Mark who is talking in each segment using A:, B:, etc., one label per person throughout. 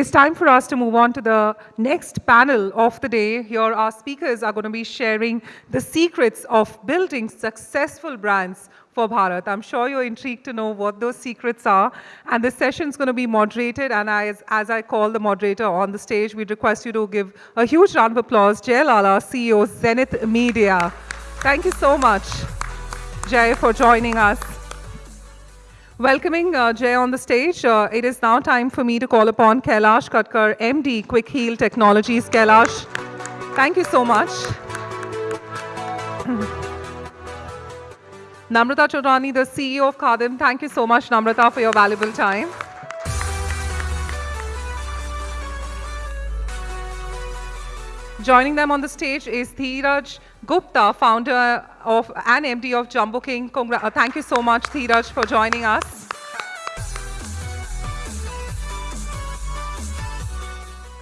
A: Is time for us to move on to the next panel of the day. Here, our speakers are going to be sharing the secrets of building successful brands for Bharat. I'm sure you're intrigued to know what those secrets are. And this session is going to be moderated. And as, as I call the moderator on the stage, we request you to give a huge round of applause. Jay Lala, CEO, Zenith Media. Thank you so much, Jay, for joining us. Welcoming uh, Jay on the stage, uh, it is now time for me to call upon Kailash Katkar, MD, Quick Heal Technologies. Kailash, thank you so much. Namrata Chaudhani, the CEO of Khadim. Thank you so much, Namrata, for your valuable time. Joining them on the stage is Dheeraj Gupta, founder of and MD of Jumbo King. Congra uh, thank you so much, Dheeraj, for joining us.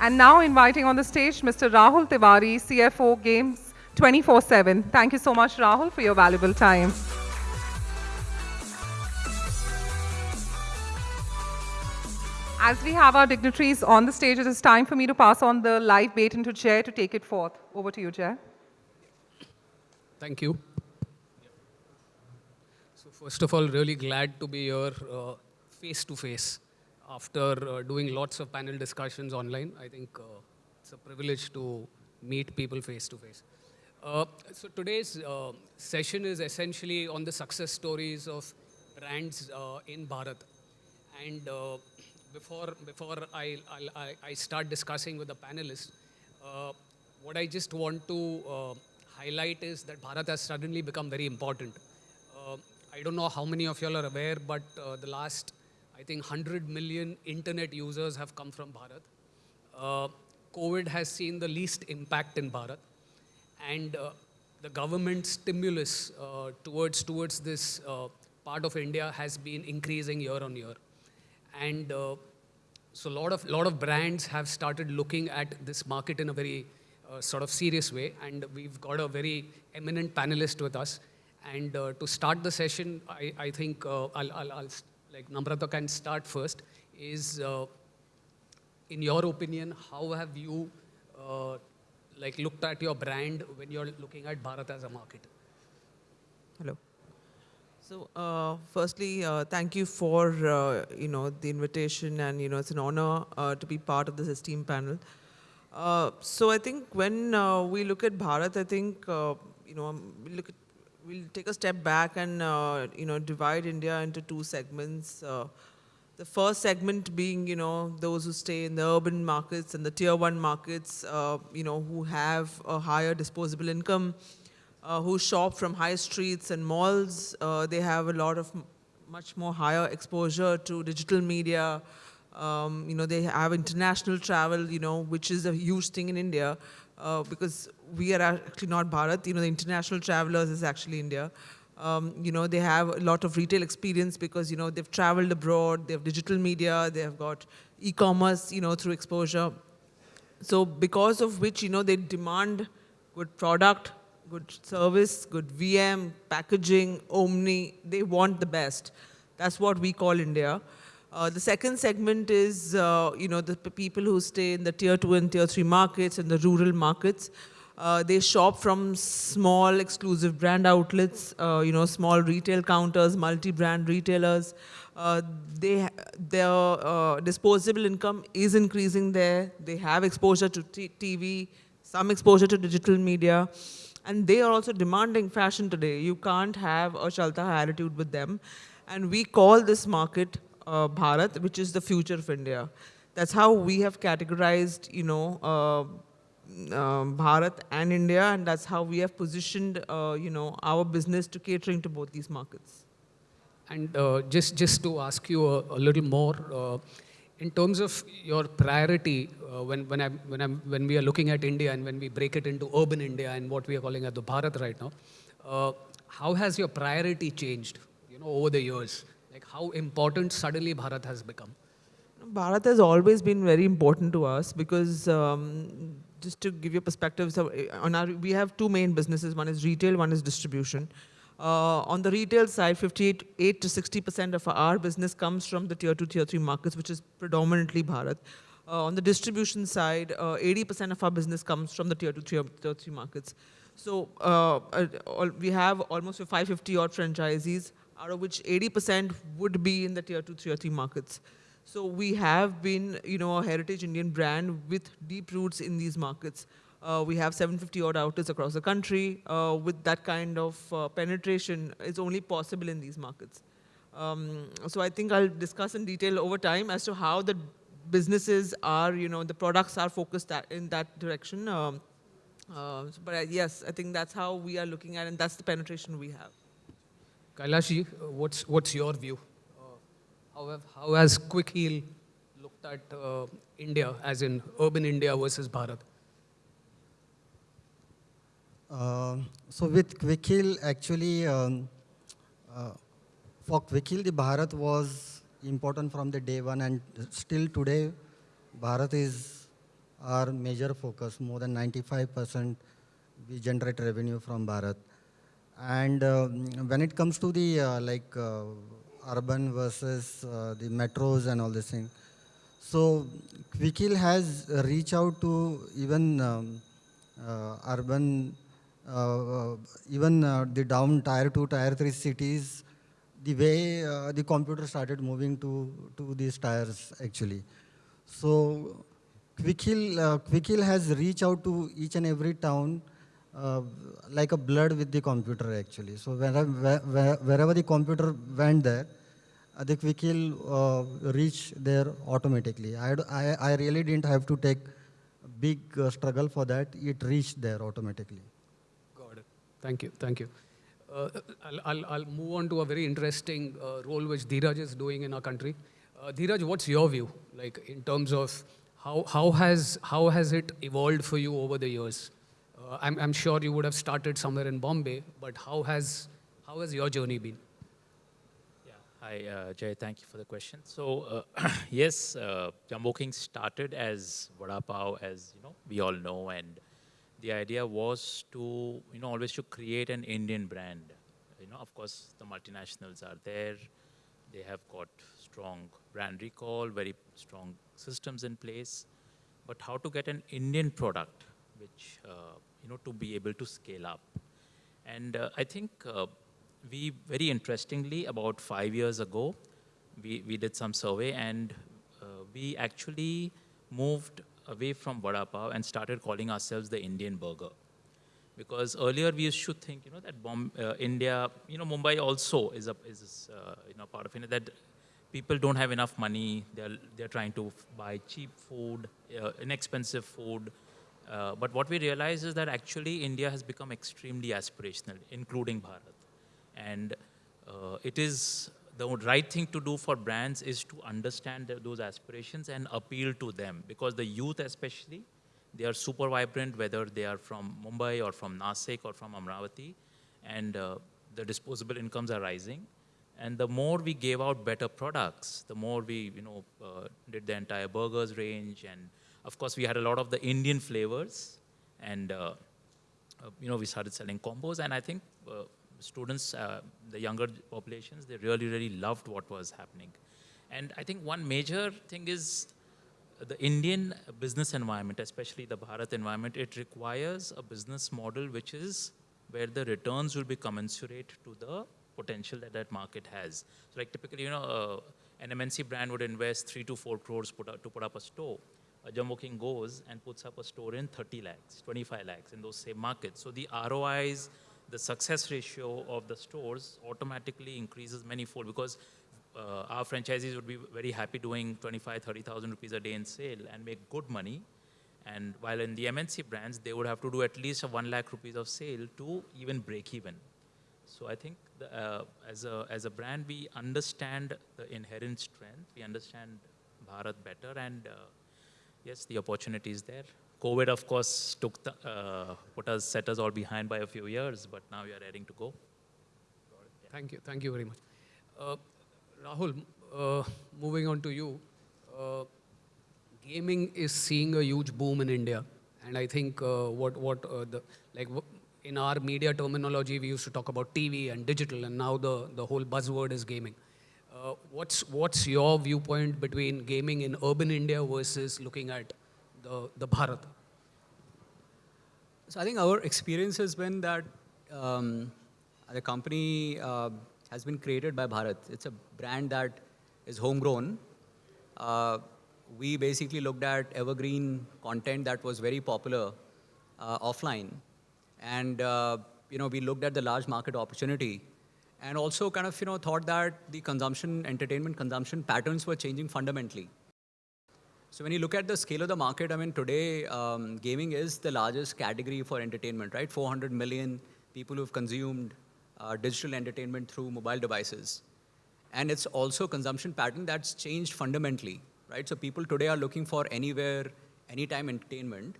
A: And now inviting on the stage Mr. Rahul Tiwari, CFO Games 24-7. Thank you so much, Rahul, for your valuable time. As we have our dignitaries on the stage, it is time for me to pass on the live baton to Jay to take it forth. Over to you, Jay.
B: Thank you. So first of all, really glad to be here uh, face to face after uh, doing lots of panel discussions online. I think uh, it's a privilege to meet people face to face. Uh, so today's uh, session is essentially on the success stories of brands uh, in Bharat. And before, before I, I, I, start discussing with the panelists, uh, what I just want to uh, highlight is that Bharat has suddenly become very important. Uh, I don't know how many of y'all are aware, but uh, the last, I think, 100 million internet users have come from Bharat. Uh, COVID has seen the least impact in Bharat. And uh, the government stimulus towards, towards this part of India has been increasing year on year. And uh, so a lot of, lot of brands have started looking at this market in a very uh, sort of serious way. And we've got a very eminent panelist with us. And uh, to start the session, I, I think uh, I'll, I'll, I'll, like Namrata can start first, is uh, in your opinion, how have you uh, like looked at your brand when you're looking at Bharat as a market?
C: Hello. So, uh, firstly, uh, thank you for, uh, you know, the invitation and, you know, it's an honor to be part of this esteemed panel. Uh, so I think when uh, we look at Bharat, I think, you know, um, we look at, we'll take a step back and, you know, divide India into two segments. the first segment being, you know, those who stay in the urban markets and the tier one markets, you know, who have a higher disposable income, uh, who shop from high streets and malls. Uh, they have a lot of much more higher exposure to digital media. Um, you know, they have international travel, you know, which is a huge thing in India uh, because we are actually not Bharat. You know, the international travelers is actually India. Um, you know, they have a lot of retail experience because, you know, they've traveled abroad, they have digital media, they have got e-commerce, you know, through exposure. So because of which, you know, they demand good product, good service, good VM, packaging, Omni, they want the best. That's what we call India. Uh, the second segment is, uh, you know, the people who stay in the tier two and tier three markets and the rural markets. Uh, they shop from small exclusive brand outlets, uh, you know, small retail counters, multi-brand retailers. Uh, they, their uh, disposable income is increasing there. They have exposure to TV, some exposure to digital media. And they are also demanding fashion today. You can't have a Chalta attitude with them. And we call this market uh, Bharat, which is the future of India. That's how we have categorized, you know, uh, uh, Bharat and India, and that's how we have positioned, uh, you know, our business to catering to both these markets.
B: And uh, just just to ask you a, a little more, uh, in terms of your priority, uh, when, when, I, when, I'm, when we are looking at India and when we break it into urban India and what we are calling at the Bharat right now, uh, how has your priority changed, you know, over the years? How important suddenly Bharat has become?
C: Bharat has always been very important to us because um, just to give you perspective, so uh, on our, we have two main businesses. One is retail, one is distribution. Uh, on the retail side, 58 to 60% of our business comes from the tier two, tier three markets, which is predominantly Bharat. Uh, on the distribution side, 80% of our business comes from the tier two, tier, tier three markets. So uh, uh, we have almost 550 odd franchisees, out of which 80% would be in the tier two, tier three markets. So we have been, you know, a heritage Indian brand with deep roots in these markets. Uh, we have 750 odd outlets across the country. Uh, with that kind of uh, penetration, it's only possible in these markets. Um, so I think I'll discuss in detail over time as to how the businesses are, you know, the products are focused in that direction. Um, uh, but uh, yes, I think that's how we are looking at, and that's the penetration we have.
B: Kailashji, what's, what's your view? Uh, how, have, how has Quick Heal looked at uh, India, as in urban India versus Bharat?
D: Um, so with Quickheal, actually, um, uh, for Quickheal, the Bharat was important from the day one, and still today, Bharat is our major focus. More than 95% we generate revenue from Bharat. And um, when it comes to the uh, like uh, urban versus uh, the metros and all this thing, so Quickheal has reached out to even um, urban, uh, even uh, the down tier two, tier three cities, the way uh, the computer started moving to, to these tires actually. So Quickheal, uh, Quickheal has reached out to each and every town like a blood with the computer actually. So wherever, where- wherever the computer went there, uh, the quick heal uh, reach there automatically. I I really didn't have to take big uh, struggle for that. It reached there automatically.
B: Got it. Thank you. Thank you. Uh, I'll, I'll, I'll move on to a very interesting uh, role which Dheeraj is doing in our country. Uh, Dheeraj, what's your view, like in terms of how, how, has, how has it evolved for you over the years? Uh, I'm, I'm sure you would have started somewhere in Bombay, but how has, how has your journey been?
E: Yeah. Hi, uh, Jay. Thank you for the question. So, uh, yes, uh, Jumbo King started as Vada Pav, as you know, we all know, and the idea was to, you know, always to create an Indian brand. You know, of course, the multinationals are there. They have got strong brand recall, very strong systems in place. But how to get an Indian product, which uh, you know, to be able to scale up. And uh, I think uh, we, very interestingly, about five years ago, we, we did some survey and uh, we actually moved away from Vada Pav and started calling ourselves the Indian burger. Because earlier we to think, you know, that Bom- uh, India, you know, Mumbai also is a is uh, you know part of India that people don't have enough money. They're they're trying to buy cheap food, uh, inexpensive food. Uh, but what we realize is that actually India has become extremely aspirational, including Bharat. And uh, it is the right thing to do for brands is to understand th- those aspirations and appeal to them. Because the youth especially they are super vibrant whether they are from mumbai or from nasik or from amravati. And uh, the disposable incomes are rising. And the more we gave out better products the more we you know uh, did the entire burgers range and of course we had a lot of the indian flavors and uh, uh, you know, we started selling combos, and I think uh, students, uh, the younger populations, they really, really loved what was happening. And I think one major thing is the Indian business environment, especially the Bharat environment, it requires a business model which is where the returns will be commensurate to the potential that that market has. So, like typically, you know, uh, an MNC brand would invest three to four crores put up, to put up a store a Jumbo King goes and puts up a store in 30 lakhs, 25 lakhs in those same markets. So the ROIs, the success ratio of the stores automatically increases manifold because uh, our franchisees would be very happy doing 25, 30,000 rupees a day in sale and make good money. And while in the MNC brands, they would have to do at least a 1 lakh rupees of sale to even break even. So I think the, uh, as, a, as a brand, we understand the inherent strength, we understand Bharat better, and uh, yes, the opportunity is there. COVID, of course, took the, uh, put us, set us all behind by a few years, but now we are ready to go.
B: Thank you. Thank you very much. Uh, Rahul, uh, moving on to you. Uh, gaming is seeing a huge boom in India. And I think uh, what, what uh, the, like in our media terminology, we used to talk about TV and digital, and now the, the whole buzzword is gaming. Uh, what's, what's your viewpoint between gaming in urban India versus looking at the, the Bharat?
F: So I think our experience has been that um, the company uh, has been created by Bharat. It's a brand that is homegrown. Uh, we basically looked at evergreen content that was very popular uh, offline. And, uh, you know, we looked at the large market opportunity and also kind of, you know, thought that the consumption, entertainment consumption patterns were changing fundamentally. So when you look at the scale of the market, I mean, today, um, gaming is the largest category for entertainment, right? 400 million people who've consumed uh, digital entertainment through mobile devices. And it's also consumption pattern that's changed fundamentally, right? So people today are looking for anywhere, anytime entertainment.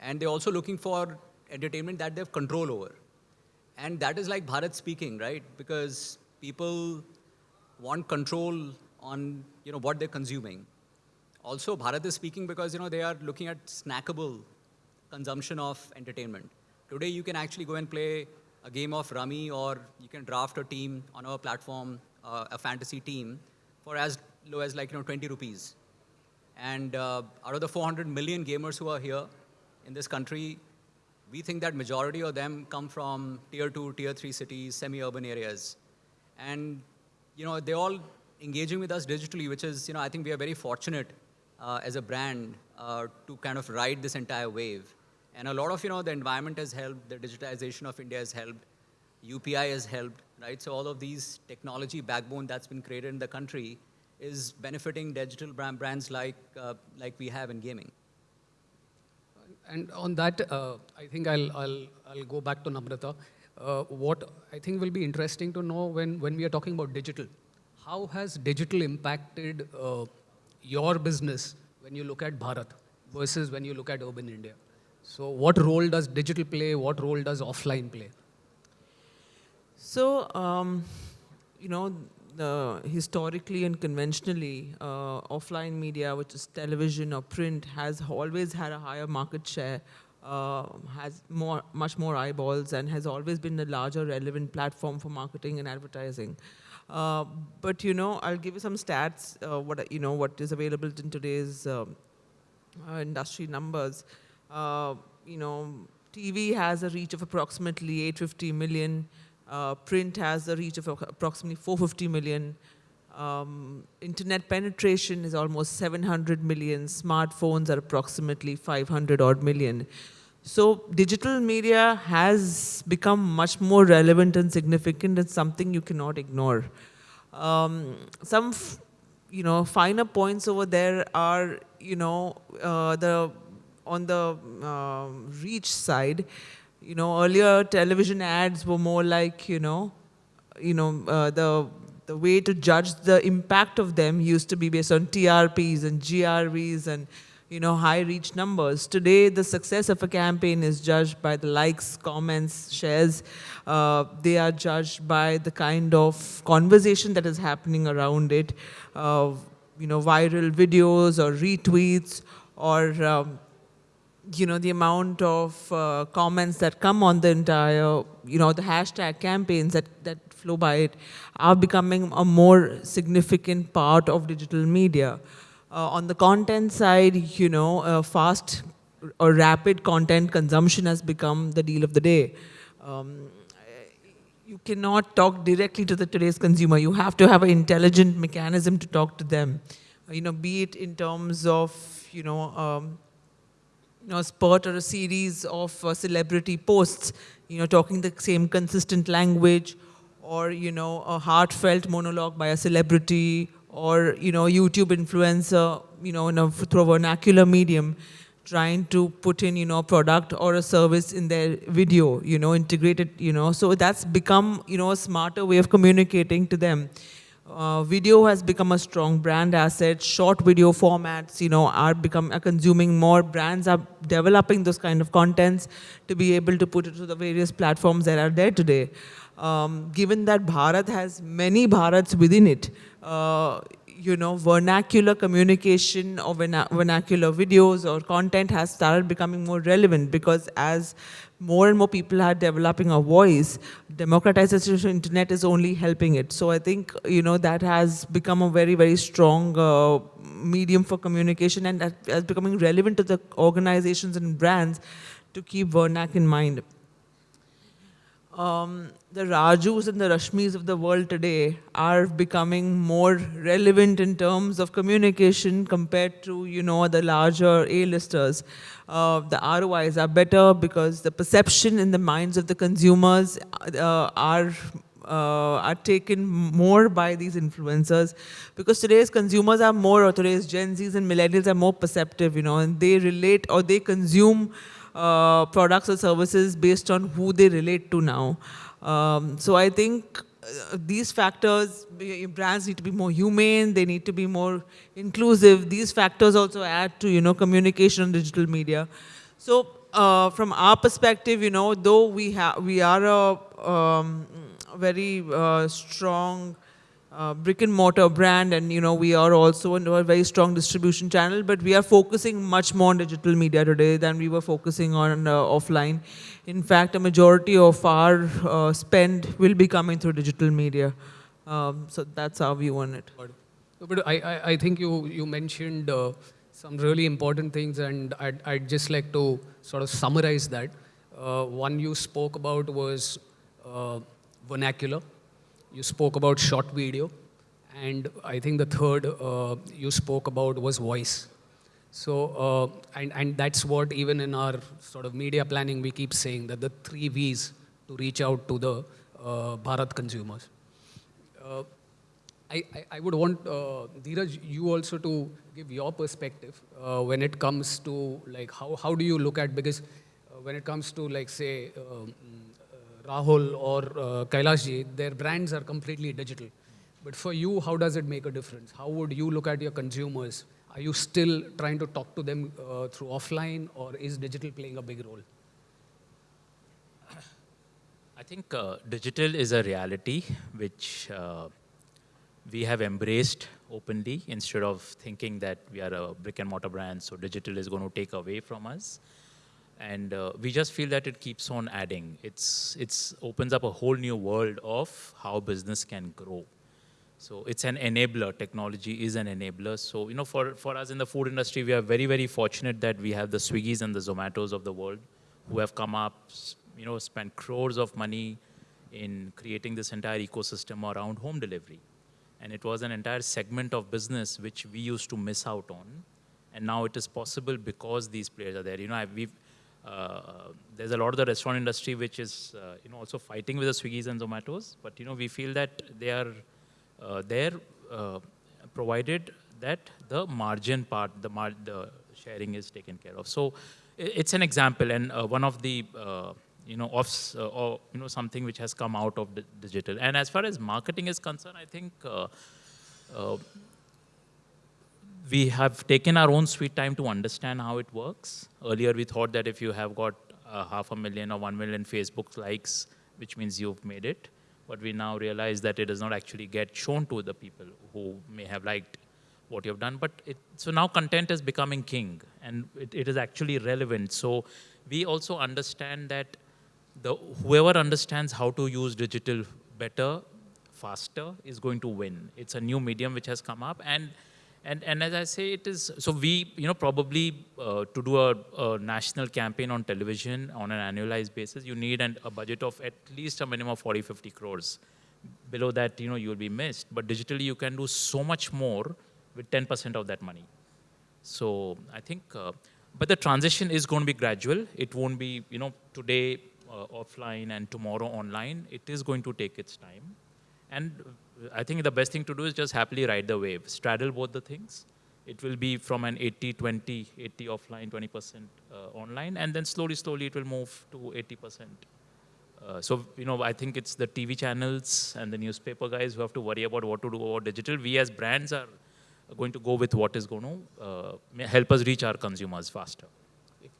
F: And they're also looking for entertainment that they have control over. And that is like Bharat speaking, right? Because people want control on you know, what they're consuming. Also, Bharat is speaking because you know, they are looking at snackable consumption of entertainment. Today, you can actually go and play a game of Rummy or you can draft a team on our platform, uh, a fantasy team, for as low as like you know, 20 rupees. And uh, out of the 400 million gamers who are here in this country, we think that majority of them come from tier two, tier three cities, semi-urban areas. And you know, they're all engaging with us digitally, which is, you know, I think we are very fortunate uh, as a brand uh, to kind of ride this entire wave. And a lot of, you know, the environment has helped, the digitization of India has helped, UPI has helped, right? So all of these technology backbone that's been created in the country is benefiting digital brand brands like, uh, like we have in gaming.
B: And on that, uh, I think I'll, I'll, I'll go back to Namrata. Uh, what I think will be interesting to know when, when we are talking about digital, how has digital impacted uh, your business when you look at Bharat versus when you look at urban India? So what role does digital play? What role does offline play?
C: So, um, you know, historically and conventionally, uh, offline media, which is television or print, has always had a higher market share, uh, has more, much more eyeballs, and has always been a larger relevant platform for marketing and advertising. Uh, but you know, I'll give you some stats. Uh, what you know, what is available in today's um, uh, industry numbers. Uh, you know, TV has a reach of approximately 850 million. Uh, print has a reach of approximately 450 million. Um, internet penetration is almost 700 million. Smartphones are approximately 500 odd million. So digital media has become much more relevant and significant and something you cannot ignore. Um, some, you know, finer points over there are, you know, uh, the on the uh, reach side, you know, earlier television ads were more like, you know, you know, uh, the the way to judge the impact of them used to be based on TRPs and GRPs and, you know, high reach numbers. Today, the success of a campaign is judged by the likes, comments, shares. Uh, they are judged by the kind of conversation that is happening around it. Uh, you know, viral videos or retweets or um, you know, the amount of uh, comments that come on the entire, you know, the hashtag campaigns that, that flow by it are becoming a more significant part of digital media. Uh, on the content side, you know, uh, fast or rapid content consumption has become the deal of the day. Um, you cannot talk directly to the today's consumer. You have to have an intelligent mechanism to talk to them. You know, be it in terms of, you know, um, you know, a spurt or a series of uh, celebrity posts, you know, talking the same consistent language, or, you know, a heartfelt monologue by a celebrity, or, you know, YouTube influencer, you know, in a, through a vernacular medium, trying to put in, you know, a product or a service in their video, you know, integrated, you know. So that's become, you know, a smarter way of communicating to them. Uh, video has become a strong brand asset. Short video formats, you know, are become are consuming more. Brands are developing those kind of contents to be able to put it to the various platforms that are there today. Um, given that Bharat has many Bharats within it, uh, you know, vernacular communication or verna vernacular videos or content has started becoming more relevant because as more and more people are developing a voice, democratization of internet is only helping it. So I think, you know, that has become a very, very strong uh, medium for communication and that is becoming relevant to the organizations and brands to keep Vernac in mind. Um, the Rajus and the Rashmis of the world today are becoming more relevant in terms of communication compared to, you know, the larger A-listers. Uh, the ROIs are better because the perception in the minds of the consumers uh, are uh, are taken more by these influencers because today's consumers are more, or today's Gen Zs and millennials are more perceptive, you know, and they relate or they consume uh, products or services based on who they relate to now. Um, so I think uh, these factors, brands need to be more humane, they need to be more inclusive. These factors also add to, you know, communication on digital media. So uh, from our perspective, you know, though we, have we are a um, very uh, strong uh, brick and mortar brand and you know we are also a very strong distribution channel but we are focusing much more on digital media today than we were focusing on uh, offline in fact a majority of our uh, spend will be coming through digital media. Um, so that's our view on it.
B: But I, I, I think you you mentioned uh, some really important things and I'd, I'd just like to sort of summarize that. Uh, one you spoke about was uh, vernacular. You spoke about short video, and I think the third uh, you spoke about was voice. So, uh, and, and that's what even in our sort of media planning, we keep saying that the three V's to reach out to the uh, Bharat consumers. Uh, I, I, would want, uh, Dheeraj, you also to give your perspective uh, when it comes to like, how, how do you look at, because uh, when it comes to like, say, um, Rahul or uh, Kailashji, their brands are completely digital. But for you, how does it make a difference? How would you look at your consumers? Are you still trying to talk to them uh, through offline or is digital playing a big role?
E: I think uh, digital is a reality which uh, we have embraced openly instead of thinking that we are a brick and mortar brand, so digital is going to take away from us and uh, we just feel that it keeps on adding. It's it's opens up a whole new world of how business can grow. So it's an enabler. Technology is an enabler. So you know, for for us in the food industry, we are very very fortunate that we have the Swiggy's and the Zomatos of the world who have come up, you know, spent crores of money in creating this entire ecosystem around home delivery. And it was an entire segment of business which we used to miss out on. And now it is possible because these players are there. You know, we've uh, there's a lot of the restaurant industry which is uh, you know also fighting with the Swiggy's and Zomatos, but you know we feel that they are there provided that the margin part, the, mar the sharing is taken care of. So it's an example and one of the you know, offs, uh, or you know, something which has come out of digital. And as far as marketing is concerned, I think uh, uh, we have taken our own sweet time to understand how it works. Earlier, we thought that if you have got uh, half a million or one million Facebook likes, which means you've made it. But we now realize that it does not actually get shown to the people who may have liked what you've done. But it, so now content is becoming king, and it, it is actually relevant. So we also understand that the whoever understands how to use digital better, faster, is going to win. It's a new medium which has come up, and and, and as I say, it is, so we, you know, probably uh, to do a, a, national campaign on television on an annualized basis, you need an, a budget of at least a minimum of 40, 50 crores. Below that, you know, you will be missed. But digitally, you can do so much more with 10% of that money. So I think, uh, but the transition is going to be gradual. It won't be, you know, today uh, offline and tomorrow online. It is going to take its time. And I think the best thing to do is just happily ride the wave, straddle both the things. It will be from an 80, 20, 80 offline, 20% uh, online, and then slowly, slowly it will move to 80%. Uh, so, you know, I think it's the TV channels and the newspaper guys who have to worry about what to do about digital. We as brands are going to go with what is going to uh, help us reach our consumers faster.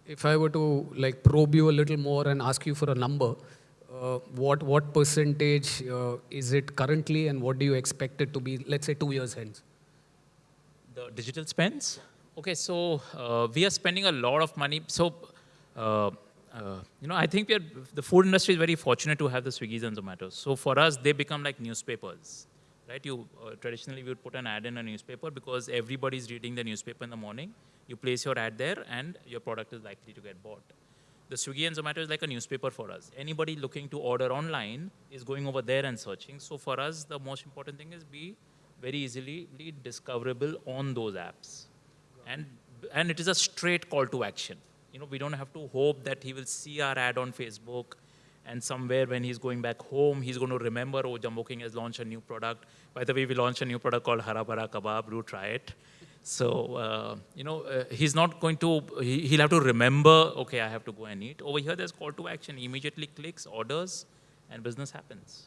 B: If I were to like probe you a little more and ask you for a number, what what percentage uh, is it currently, and what do you expect it to be? Let's say two years hence.
E: The digital spends? Okay, so uh, we are spending a lot of money. So, uh, uh, you know, I think we are, the food industry is very fortunate to have the Swiggy's and Zomatos. So for us, they become like newspapers, right? You uh, traditionally we would put an ad in a newspaper because everybody's reading the newspaper in the morning. You place your ad there, and your product is likely to get bought. The Swiggy and Zomato is like a newspaper for us. Anybody looking to order online is going over there and searching. So for us, the most important thing is be very easily discoverable on those apps. And, and it is a straight call to action. You know, we don't have to hope that he will see our ad on Facebook and somewhere when he's going back home, he's going to remember, oh, Jumbo King has launched a new product. By the way, we launched a new product called Hara Bhara Kebab. Do try it. So, uh, you know, uh, he's not going to, he, he'll have to remember, okay, I have to go and eat. Over here, there's call to action. He immediately clicks, orders, and business happens.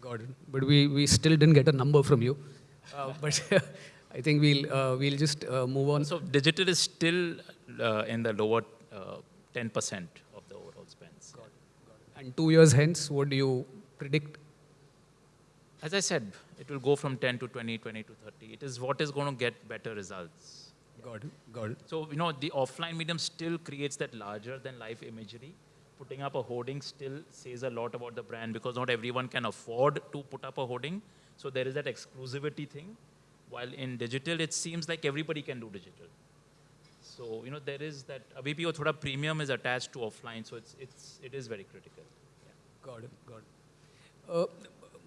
B: Got it. But we, we still didn't get a number from you. Uh, but I think we'll, uh, we'll just uh, move on.
E: So digital is still uh, in the lower 10% of the overall spends.
B: Got it. Got it. And two years hence, what do you predict?
E: As I said, it will go from 10 to 20, 20 to 30. It is what is going to get better results.
B: Got it. Got it.
E: So, you know, the offline medium still creates that larger than life imagery. Putting up a hoarding still says a lot about the brand because not everyone can afford to put up a hoarding. So there is that exclusivity thing. While in digital, it seems like everybody can do digital. So, you know, there is that, a BPO thoda premium is attached to offline, so it's, it's, it is very critical.
B: Yeah. Got it, got it. Uh,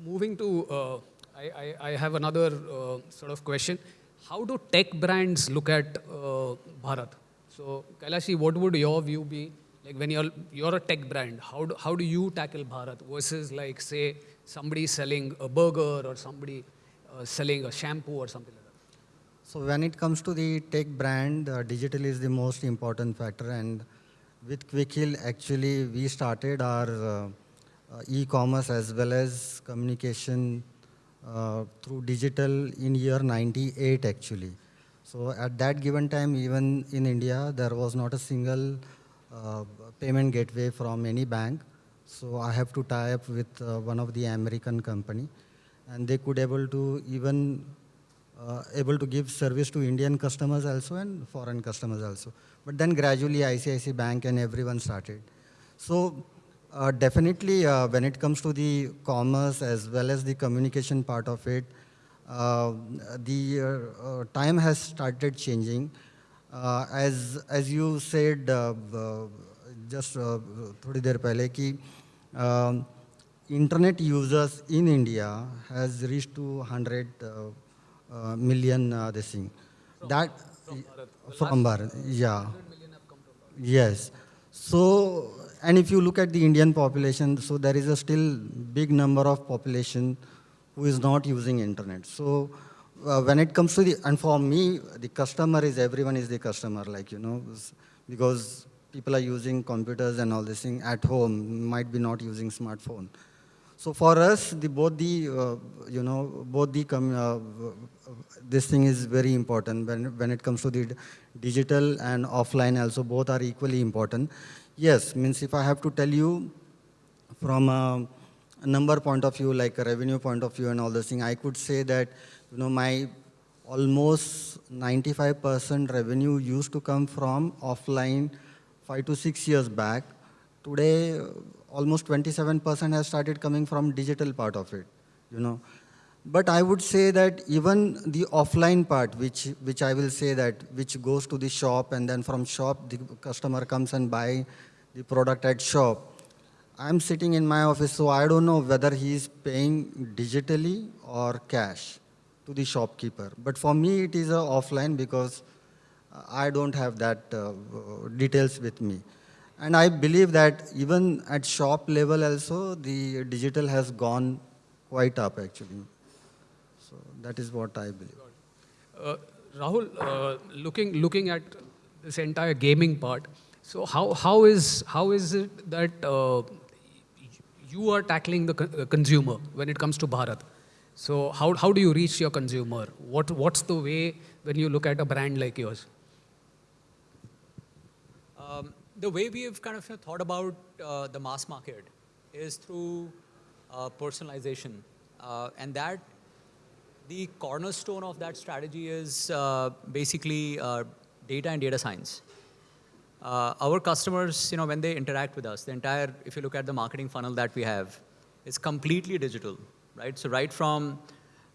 B: moving to, uh, I, I, I, have another uh, sort of question. How do tech brands look at uh, Bharat? So, Kailashji, what would your view be? Like when you're, you're a tech brand, how do, how do you tackle Bharat versus like, say, somebody selling a burger or somebody uh, selling a shampoo or something like that?
D: So when it comes to the tech brand, uh, digital is the most important factor. And with Quickheal, actually, we started our uh, uh, e-commerce as well as communication uh, through digital in year 98, actually. So at that given time, even in India, there was not a single uh, payment gateway from any bank. So I have to tie up with uh, one of the American company. And they could able to even uh, able to give service to Indian customers also and foreign customers also. But then gradually ICICI Bank and everyone started. So uh, definitely uh, when it comes to the commerce as well as the communication part of it, uh, the uh, uh, time has started changing. as, as you said just थोड़ी देर पहले कि internet users in India has reached to 100 uh, million uh, this thing. From, that from Bharat, from Bharat yeah. Yes. So, and if you look at the Indian population, so there is a still big number of population who is not using internet. So, uh, when it comes to the, and for me, the customer is, everyone is the customer, like, you know, because people are using computers and all this thing at home, might be not using smartphone. So for us, the, both the, uh, you know, both the, uh, this thing is very important when, when it comes to the digital and offline also, both are equally important. Yes, means if I have to tell you from a, number point of view, like a revenue point of view and all this thing, I could say that, you know, my almost 95% revenue used to come from offline five to six years back. Today, almost 27% has started coming from digital part of it, you know. But I would say that even the offline part, which, which I will say that, which goes to the shop and then from shop, the customer comes and buy the product at shop. I'm sitting in my office, so I don't know whether he is paying digitally or cash to the shopkeeper. But for me, it is a offline because I don't have that uh, details with me. And I believe that even at shop level also, the digital has gone quite up actually. So that is what I believe.
B: Uh, Rahul, uh, looking, looking at this entire gaming part, so how, how, is, how is it that uh, you are tackling the co consumer when it comes to Bharat? So how, how do you reach your consumer? What, what's the way when you look at a brand like yours?
F: the way we have kind of thought about uh, the mass market is through uh, personalization. Uh, and that the cornerstone of that strategy is uh, basically uh, data and data science. Uh, our customers, you know, when they interact with us, the entire, if you look at the marketing funnel that we have, is completely digital, right? So right from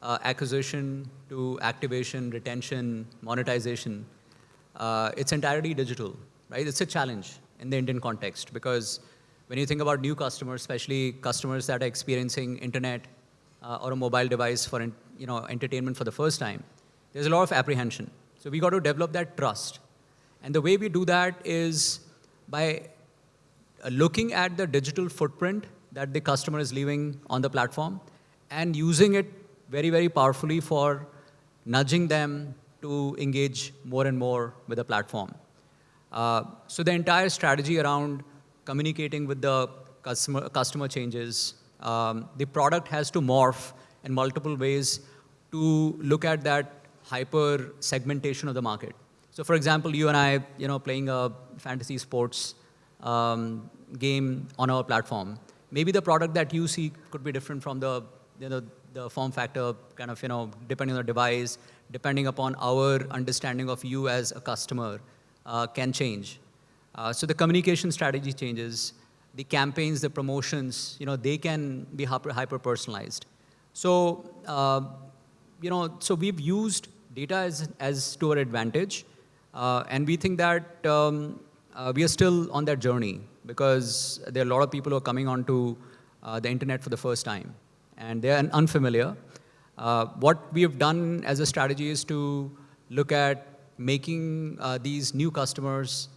F: uh, acquisition to activation, retention, monetization, uh, it's entirely digital, right? It's a challenge in the Indian context because when you think about new customers, especially customers that are experiencing internet uh, or a mobile device for you know, entertainment for the first time, there's a lot of apprehension. So we got to develop that trust. And the way we do that is by uh, looking at the digital footprint that the customer is leaving on the platform and using it very, very powerfully for nudging them to engage more and more with the platform. Uh, so the entire strategy around communicating with the customer, customer changes, um, the product has to morph in multiple ways to look at that hyper segmentation of the market. So for example, you and I, you know, playing a fantasy sports um, game on our platform, maybe the product that you see could be different from the, you know, the form factor kind of, you know, depending on the device, depending upon our understanding of you as a customer uh, can change. Uh, so the communication strategy changes, the campaigns, the promotions, you know, they can be hyper, hyper personalized. So, uh, you know, so we've used data as, as to our advantage. Uh, and we think that um, uh, we are still on that journey because there are a lot of people who are coming onto uh, the internet for the first time and they are unfamiliar. What we have done as a strategy is to look at making these new customers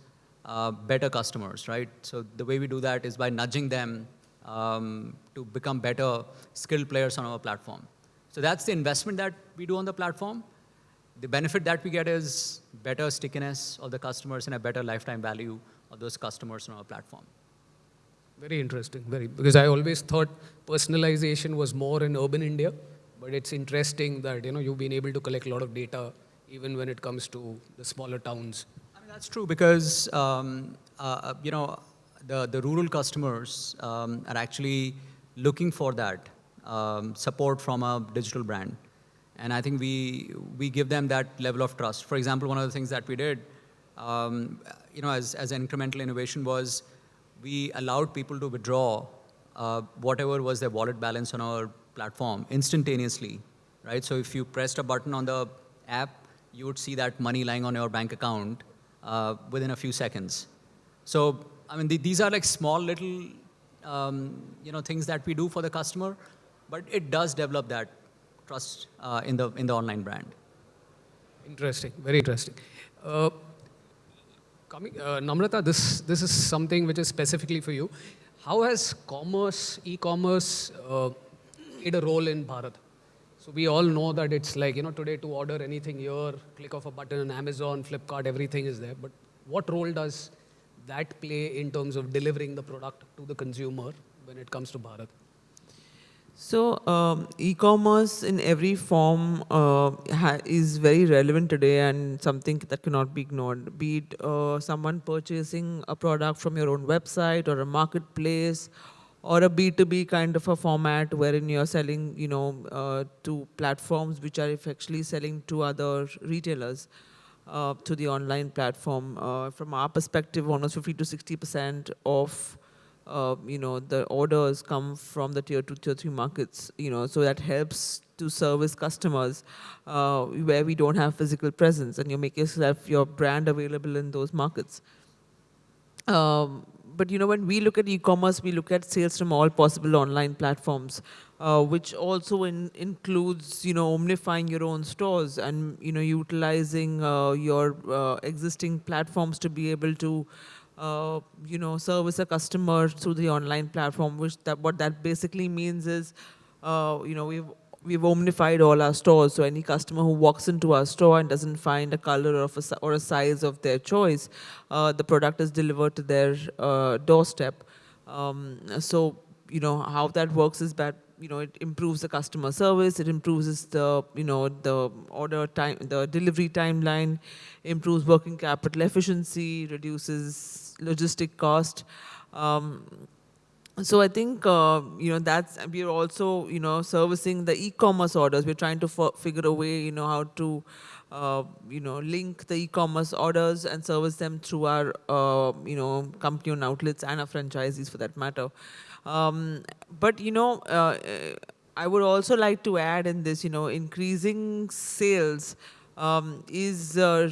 F: uh, better customers, right? So the way we do that is by nudging them um, to become better skilled players on our platform. So that's the investment that we do on the platform. The benefit that we get is better stickiness of the customers and a better lifetime value of those customers on our platform.
B: Very interesting, very, because I always thought personalization was more in urban India, but it's interesting that, you know, you've been able to collect a lot of data even when it comes to the smaller towns.
F: I mean, that's true because, um, uh, you know, the, the rural customers um, are actually looking for that um, support from a digital brand. And I think we, we give them that level of trust. For example, one of the things that we did, um, you know, as, as an incremental innovation was we allowed people to withdraw uh, whatever was their wallet balance on our platform instantaneously, right? So if you pressed a button on the app, you would see that money lying on your bank account uh, within a few seconds. So, I mean, these are like small little, um, you know, things that we do for the customer, but it does develop that trust uh, in, the, in the online brand.
B: Interesting, very interesting. Uh, coming, uh, Namrata, this, this is something which is specifically for you. How has commerce, e-commerce uh, played a role in Bharat? So we all know that it's like, you know, today to order anything here, click of a button on Amazon, Flipkart, everything is there. But what role does that play in terms of delivering the product to the consumer when it comes to Bharat?
C: So um, e-commerce in every form uh, is very relevant today and something that cannot be ignored. Be it uh, someone purchasing a product from your own website or a marketplace or a B2B kind of a format wherein you're selling, you know, uh, to platforms which are actually selling to other retailers. Uh, to the online platform. Uh, from our perspective, almost 50 to 60% of uh, you know, the orders come from the tier two, tier three markets, you know, so that helps to service customers uh, where we don't have physical presence and you make yourself, your brand available in those markets. Um, but you know, when we look at e-commerce, we look at sales from all possible online platforms, uh, which also in, includes, you know, omnifying your own stores and, you know, utilizing uh, your uh, existing platforms to be able to uh, you know, service a customer through the online platform, which that what that basically means is, uh, you know, we've we've omnified all our stores. So any customer who walks into our store and doesn't find a color of a, or a size of their choice, uh, the product is delivered to their uh, doorstep. Um, so you know how that works is that you know, it improves the customer service, it improves the, you know, the order time, the delivery timeline, improves working capital efficiency, reduces logistic cost. Um, so I think, uh, you know, that's, we're also, you know, servicing the e-commerce orders. We're trying to figure a way, you know, how to, uh, you know, link the e-commerce orders and service them through our, uh, you know, company-owned outlets and our franchisees for that matter. Um, but, you know, uh, I would also like to add in this, you know, increasing sales um, is uh,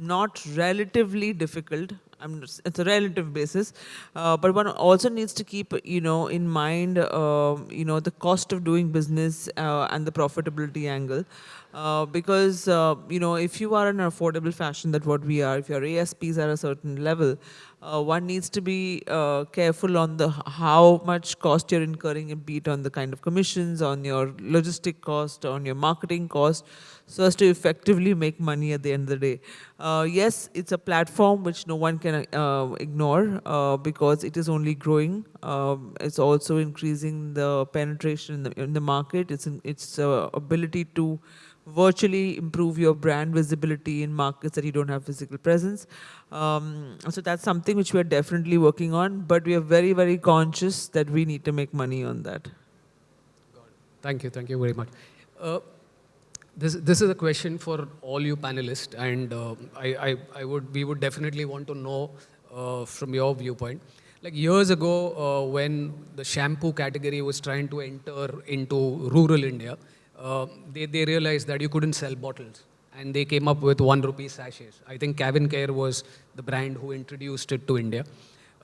C: not relatively difficult. I'm, it's a relative basis, uh, but one also needs to keep, you know, in mind, uh, you know, the cost of doing business uh, and the profitability angle. Uh, because, uh, you know, if you are in an affordable fashion that what we are, if your ASPs are a certain level, uh, one needs to be uh, careful on the how much cost you're incurring, be it on the kind of commissions, on your logistic cost, on your marketing cost, so as to effectively make money at the end of the day. Uh, yes, it's a platform which no one can uh, ignore uh, because it is only growing. Um, it's also increasing the penetration in the, in the market. It's, in, its uh, ability to virtually improve your brand visibility in markets that you don't have physical presence. Um, so that's something which we are definitely working on, but we are very, very conscious that we need to make money on that.
B: Thank you, thank you very much. Uh, this, this is a question for all you panelists, and uh, I, I, I, would, we would definitely want to know uh, from your viewpoint. Like years ago, uh, when the shampoo category was trying to enter into rural India, uh, they, they realized that you couldn't sell bottles. And they came up with one rupee sachets. I think CavinKare was the brand who introduced it to India.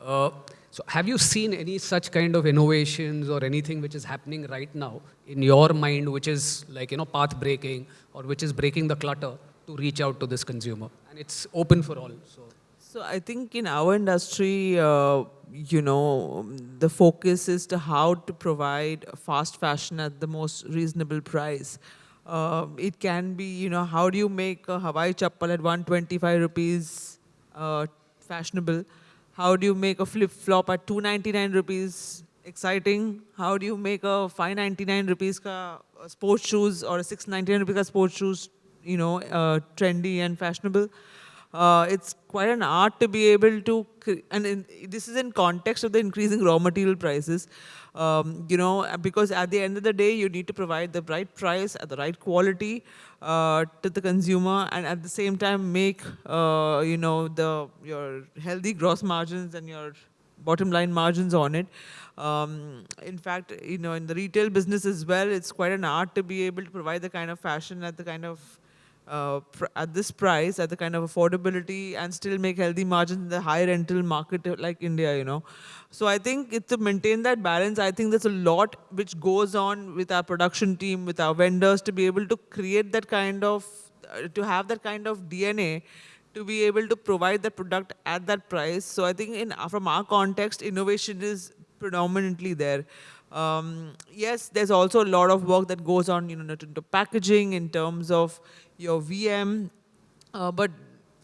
B: Uh, so have you seen any such kind of innovations or anything which is happening right now in your mind, which is like, you know, path breaking or which is breaking the clutter to reach out to this consumer? And it's open for all. So,
C: so I think in our industry, uh, you know, the focus is to how to provide fast fashion at the most reasonable price. Uh, it can be, you know, how do you make a Hawaii chappal at 125 rupees uh, fashionable? How do you make a flip-flop at 299 rupees exciting? How do you make a 599 rupees ka uh, sports shoes or a 699 rupees ka sports shoes, you know, uh, trendy and fashionable? Uh, it's quite an art to be able to, and in, this is in context of the increasing raw material prices, um, you know, because at the end of the day, you need to provide the right price at the right quality uh, to the consumer, and at the same time make, uh, you know, the your healthy gross margins and your bottom line margins on it. Um, in fact, you know, in the retail business as well, it's quite an art to be able to provide the kind of fashion at the kind of uh, at this price, at the kind of affordability, and still make healthy margins in the high rental market like India, you know. So I think to maintain that balance, I think there's a lot which goes on with our production team, with our vendors, to be able to create that kind of, uh, to have that kind of DNA, to be able to provide the product at that price. So I think in from our context, innovation is predominantly there. Um, yes, there's also a lot of work that goes on, you know, into packaging in terms of your VM. Uh, but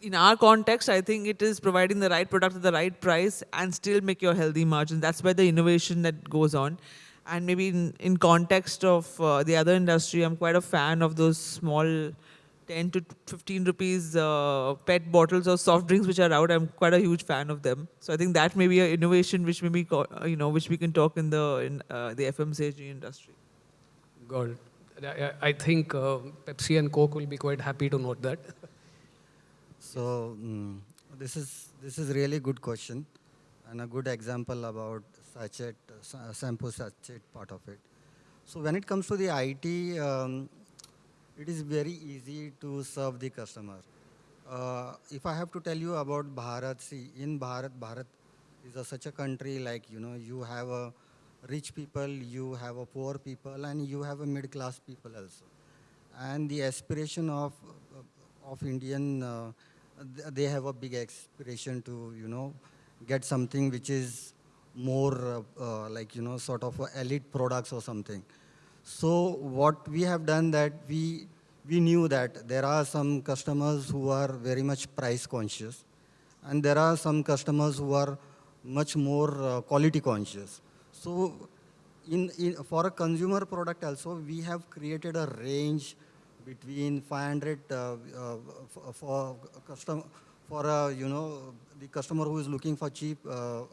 C: in our context, I think it is providing the right product at the right price and still make your healthy margins. That's where the innovation that goes on. And maybe in, in context of uh, the other industry, I'm quite a fan of those small 10 to 15 rupees uh, PET bottles or soft drinks which are out. I'm quite a huge fan of them. So I think that may be an innovation which maybe, uh, you know, which we can talk in the, in, uh, the FMCG industry.
B: Got it. I think uh, Pepsi and Coke will be quite happy to note that.
D: so mm, this is this is really good question and a good example about sachet uh, shampoo sachet part of it. So when it comes to the IT, um, it is very easy to serve the customer. Uh, if I have to tell you about Bharat, see in Bharat, Bharat is a, such a country like you know you have a rich people, you have a poor people, and you have a middle-class people also. And the aspiration of, of Indian, uh, they have a big aspiration to, you know, get something which is more uh, uh, like, you know, sort of elite products or something. So what we have done that we, we knew that there are some customers who are very much price conscious, and there are some customers who are much more uh, quality conscious. So in, in, for a consumer product also, we have created a range between 500 uh, uh, for custom for uh, you know the customer who is looking for cheap, uh, uh,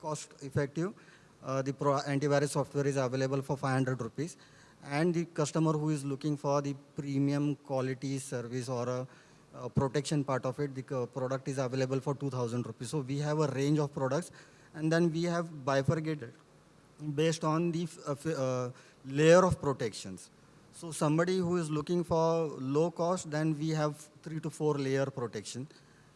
D: cost effective, uh, the antivirus software is available for 500 rupees. And the customer who is looking for the premium quality service or a, a protection part of it, the product is available for 2000 rupees. So we have a range of products and then we have bifurcated based on the uh, uh, layer of protections. So somebody who is looking for low cost, then we have three to four layer protection.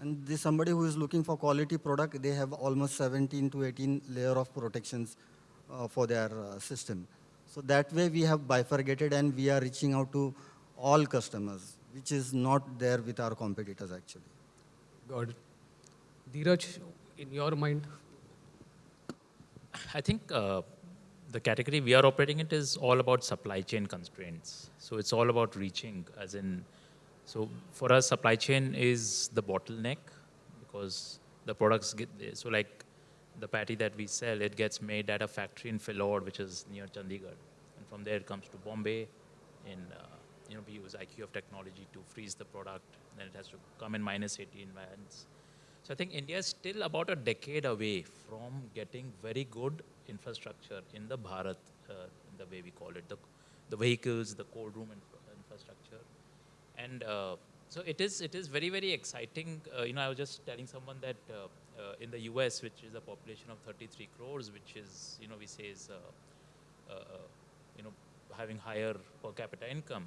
D: And the somebody who is looking for quality product, they have almost 17 to 18 layer of protections uh, for their uh, system. So that way we have bifurcated and we are reaching out to all customers, which is not there with our competitors actually.
B: Got it. Dheeraj, in your mind,
E: I think uh, the category we are operating it is all about supply chain constraints. So it's all about reaching, as in, so for us, supply chain is the bottleneck because the products get, so like the patty that we sell, it gets made at a factory in Phillaur, which is near Chandigarh. And from there it comes to Bombay. In, uh, you know, we use IQF technology to freeze the product. Then it has to come in minus 80 environments. So I think India is still about a decade away from getting very good infrastructure in the Bharat, uh, the way we call it, the, the vehicles, the cold room infra- infrastructure. And uh, so it is, it is very, very exciting. Uh, you know, I was just telling someone that uh, uh, in the US, which is a population of 33 crores, which is, you know, we say is, uh, you know, having higher per capita income.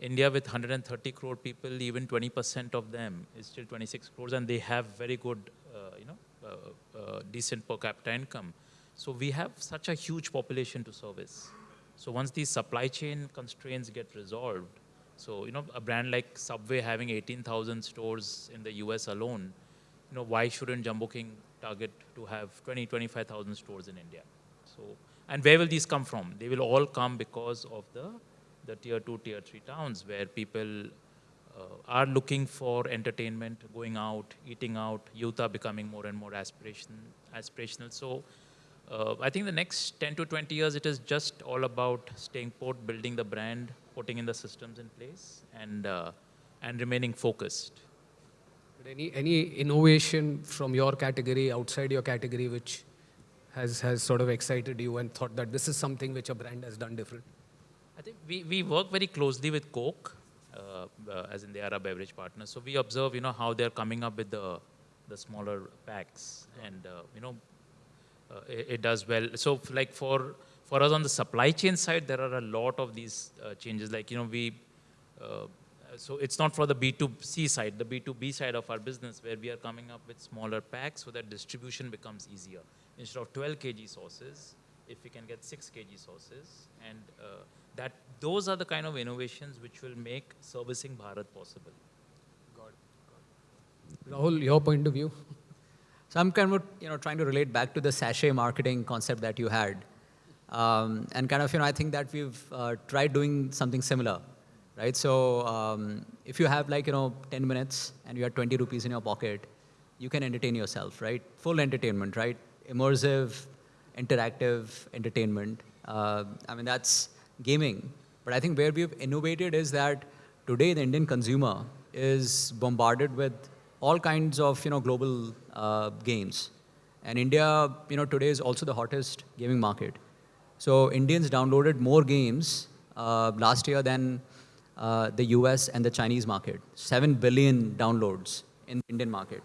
E: India with 130 crore people, even 20% of them is still 26 crores, and they have very good, uh, you know, uh, uh, decent per capita income. So we have such a huge population to service. So once these supply chain constraints get resolved, so you know, a brand like Subway having 18,000 stores in the US alone, you know, why shouldn't Jumbo King target to have 20, 25,000 stores in India? So, and where will these come from? They will all come because of the, the tier two, tier three towns where people uh, are looking for entertainment, going out, eating out. Youth are becoming more and more aspiration, aspirational. So, uh, I think the next 10 to 20 years, it is just all about staying put, building the brand, putting in the systems in place, and uh, and remaining focused.
B: But Any, any innovation from your category, outside your category, which has, has sort of excited you and thought that this is something which a brand has done different?
E: I think we, we work very closely with Coke, uh, uh, as in they are a beverage partner. So we observe, you know, how they're coming up with the, the smaller packs, and uh, you know, uh, it, it does well. So like for for us on the supply chain side, there are a lot of these uh, changes. Like you know, we so it's not for the B2C side, the B2B side of our business, where we are coming up with smaller packs so that distribution becomes easier. Instead of 12 kg sauces, if we can get 6 kg sauces, and uh, that those are the kind of innovations which will make servicing Bharat possible.
B: Rahul, your point of view?
F: So I'm kind of, you know, trying to relate back to the sachet marketing concept that you had. Um, and kind of, you know, I think that we've uh, tried doing something similar, right? So um, if you have like, you know, 10 minutes and you have 20 rupees in your pocket, you can entertain yourself, right? Full entertainment, right? Immersive, interactive entertainment. Uh, I mean, that's gaming. But I think where we've innovated is that today the Indian consumer is bombarded with all kinds of you know global uh, games, and India you know today is also the hottest gaming market. So Indians downloaded more games uh, last year than uh, the US and the Chinese market. Seven billion downloads in the Indian market.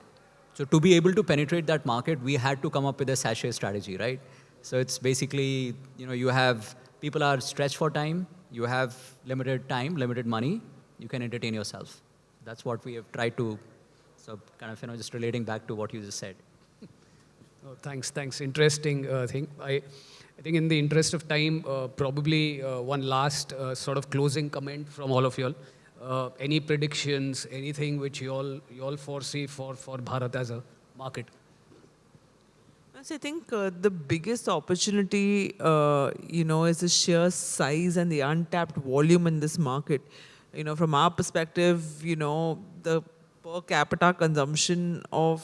F: So to be able to penetrate that market, we had to come up with a sachet strategy, right? So it's basically, you know, you have people are stretched for time, you have limited time, limited money, you can entertain yourself. That's what we have tried to, so kind of, you know, just relating back to what you just said.
B: Oh, thanks, thanks. Interesting uh, thing. I, I think in the interest of time, uh, probably uh, one last uh, sort of closing comment from all of you all. Uh, any predictions, anything which you all, you all foresee for, for Bharat as a market?
C: I think uh, the biggest opportunity, uh, you know, is the sheer size and the untapped volume in this market. You know, from our perspective, you know, the per capita consumption of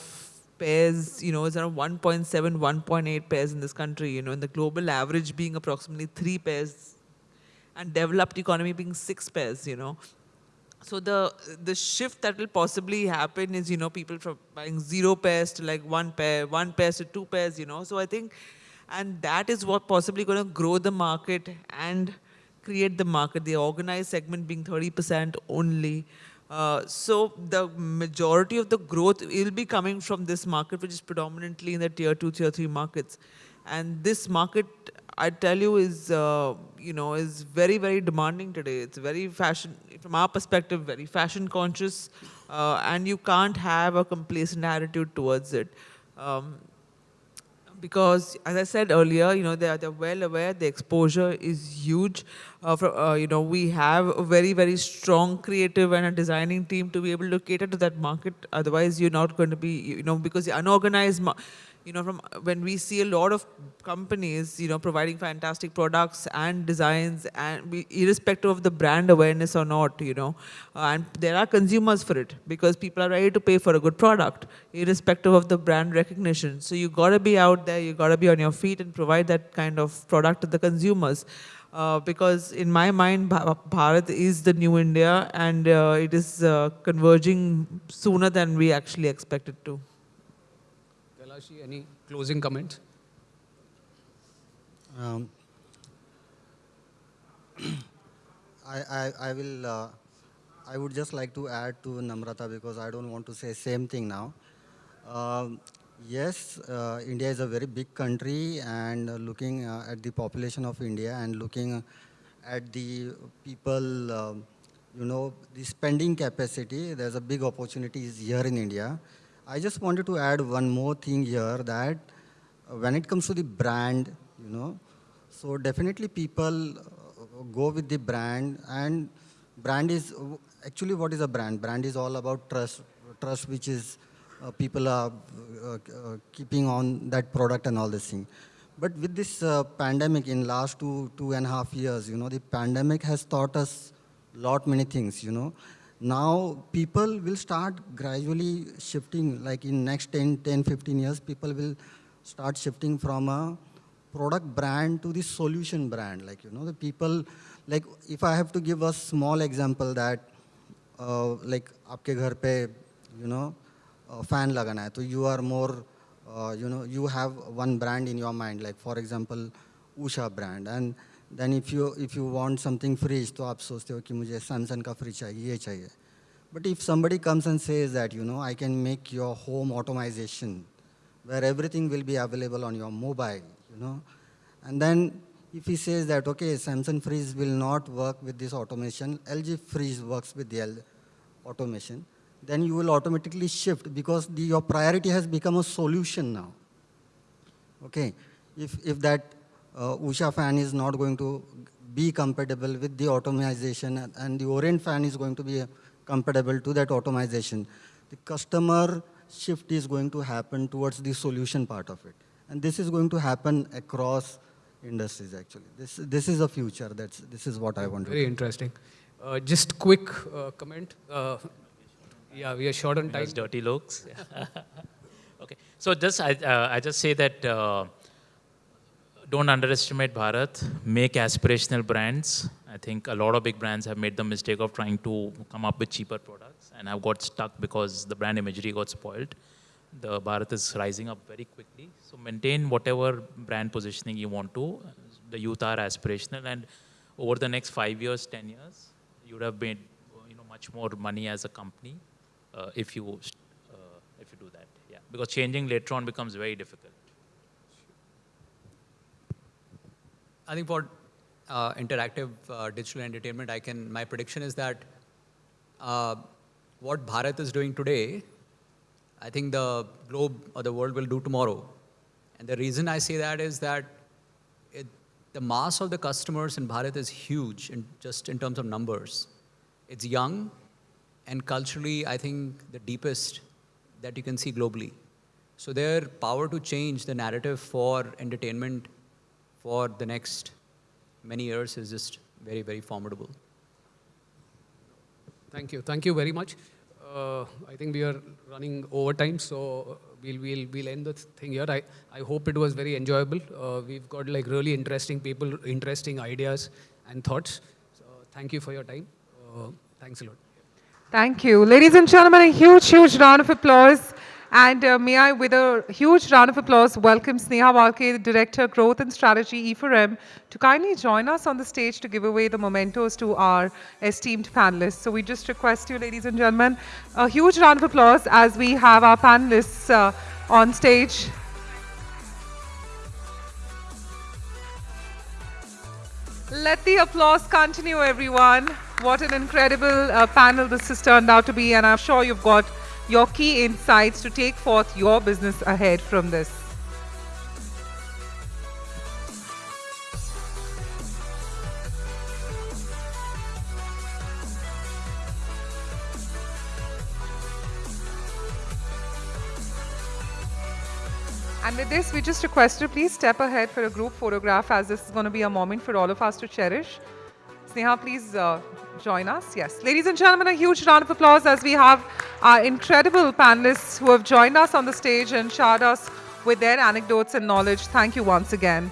C: pairs, you know, is around 1.7, 1.8 pairs in this country. You know, and the global average being approximately three pairs, and developed economy being six pairs. You know, so the the shift that will possibly happen is you know people from buying zero pairs to like one pair, one pairs to two pairs. You know, so I think And that is what possibly going to grow the market and create the market, the organized segment being 30% only. Uh, so the majority of the growth will be coming from this market, which is predominantly in the tier two, tier three markets. And this market, I tell you, is uh, you know is very very demanding today. It's very fashion, from our perspective, very fashion conscious, uh, and you can't have a complacent attitude towards it. Um, because as I said earlier, you know, they're, they're well aware the exposure is huge. Uh, uh, you know, we have a very, very strong creative and a designing team to be able to cater to that market. Otherwise, you're not going to be, you know, because the unorganized, you know, from when we see a lot of companies, you know, providing fantastic products and designs, and we, irrespective of the brand awareness or not, you know, uh, and there are consumers for it because people are ready to pay for a good product, irrespective of the brand recognition. So you got to be out there, you got to be on your feet and provide that kind of product to the consumers. Uh, because in my mind, Bharat is the new India and uh, it is uh, converging sooner than we actually expected to.
B: Any closing comments?
D: Um, I, I, I will, uh, I would just like to add to Namrata because I don't want to say same thing now. Um, yes, uh, India is a very big country and uh, looking uh, at the population of India and looking at the people, um, you know, the spending capacity, there's a big opportunities here in India. I just wanted to add one more thing here that uh, when it comes to the brand, you know, so definitely people uh, go with the brand and brand is, actually what is a brand? Brand is all about trust, trust which is uh, people are uh, uh, keeping on that product and all this thing. But with this uh, pandemic in last two, two and a half years, you know, the pandemic has taught us a lot many things, you know now people will start gradually shifting, like in next 10, 10, 15 years, people will start shifting from a product brand to the solution brand. Like, you know, the people, like if I have to give a small example that, uh, like आपके घर पे, you know, uh, fan lagana hai, so you are more, uh, you know, you have one brand in your mind, like for example, Usha brand. And then if you if you want something fridge तो आप सोचते हो कि मुझे Samsung का fridge चाहिए ये चाहिए but if somebody comes and says that you know I can make your home automisation where everything will be available on your mobile, you know. And then if he says that, okay, Samsung fridge will not work with this automation, LG fridge works with the L automation, then you will automatically shift because the, your priority has become a solution now. Okay, if, if that uh, Usha fan is not going to be compatible with the automation and the Orient fan is going to be compatible to that automation. The customer shift is going to happen towards the solution part of it. And this is going to happen across industries actually. This, this is a future. That's, this is what I want
B: Very
D: to Very
B: interesting. Uh, just quick uh, comment. Uh, yeah, we are short on time.
E: dirty looks. okay. So just I, uh, I just say that uh, don't underestimate Bharat. Make aspirational brands. I think a lot of big brands have made the mistake of trying to come up with cheaper products and have got stuck because the brand imagery got spoiled. The Bharat is rising up very quickly. So maintain whatever brand positioning you want to. The youth are aspirational and over the next five years, 10 years, you would have made you know, much more money as a company uh, if, you, uh, if you do that. Yeah. Because changing later on becomes very difficult.
F: I think for uh, interactive uh, digital entertainment, I can, my prediction is that uh, what Bharat is doing today, I think the globe or the world will do tomorrow. And the reason I say that is that it, the mass of the customers in Bharat is huge, in, just in terms of numbers. It's young, and culturally, I think the deepest that you can see globally. So their power to change the narrative for entertainment for the next many years is just very, very formidable.
B: Thank you. Thank you very much. Uh, I think we are running over time, so we'll, we'll, we'll end the thing here. I, I hope it was very enjoyable. Uh, we've got like really interesting people, interesting ideas and thoughts. So thank you for your time. Uh, thanks a lot.
A: Thank you. Ladies and gentlemen, a huge, huge round of applause And uh, may I, with a huge round of applause, welcome Sneha Walke, Director, Growth and Strategy, E4M, to kindly join us on the stage to give away the mementos to our esteemed panelists. So we just request you, ladies and gentlemen, a huge round of applause as we have our panelists uh, on stage. Let the applause continue, everyone. What an incredible uh, panel this has turned out to be, and I'm sure you've got your key insights to take forth your business ahead from this. And with this, we just request you please step ahead for a group photograph as this is going to be a moment for all of us to cherish. Sneha, please uh, join us. Yes. Ladies and gentlemen, a huge round of applause as we have our incredible panelists who have joined us on the stage and shared us with their anecdotes and knowledge. Thank you once again.